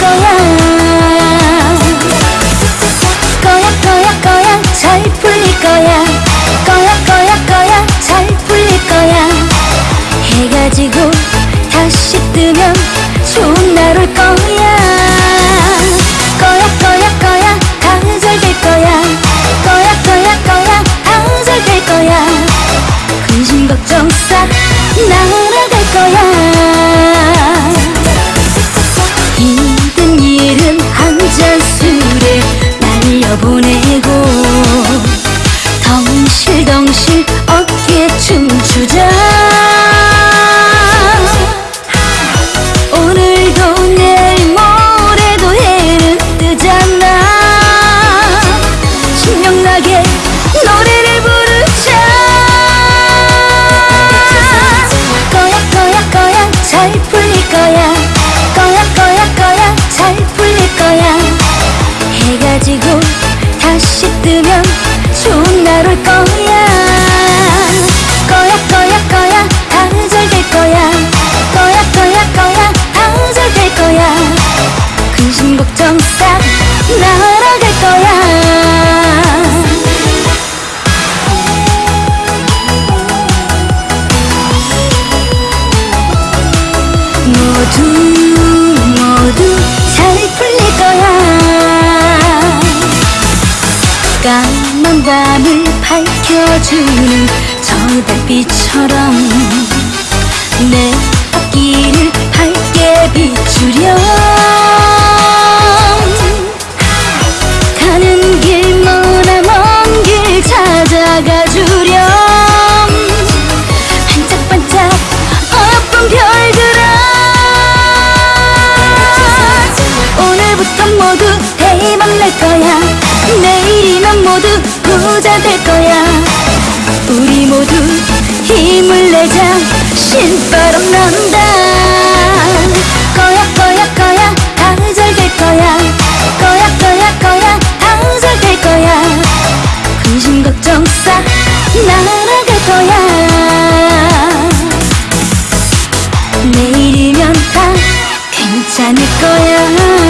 거야. 거야 거야 거야 잘 풀릴 거야. 거야 거야 거야 잘 풀릴 거야. 해가 지고 다시 뜨면 좋은 날 올 거야. 거야 거야 거야 다 잘 될 거야. 거야 거야 거야 다 잘 될 거야. 근심 걱정 싹 날아갈 거야. 덩실덩실 어깨 춤추자. 오늘도 내일 모레도 해는 뜨잖아. 신명나게 노래를 부르자. 거야 거야 거야 잘 풀릴 거야. 거야 거야 거야 잘 풀릴 거야. 해가 지고 다시 뜨면 좋은 날 올 거야. 거야 거야 거야. 다잘될 거야. 거야 거야 거야. 다잘될 거야. 근심 걱정 싹 날아갈 거야. 모두 밤을 밝혀주는 저 달빛처럼 내 앞길을 밝게 비추렴. 가는 길 머나 먼길 찾아가 주렴. 반짝반짝 어여쁜 별들아. 오늘부터 모두 대박 날 거야. 내일이면 모두 부자 될 거야. 우리 모두 힘을 내자. 신바람 난다. 거야 거야 거야. 항상 될 거야. 거야 거야 거야. 항상 될 거야. 근심 걱정 싹 날아갈 거야. 내일이면 다 괜찮을 거야.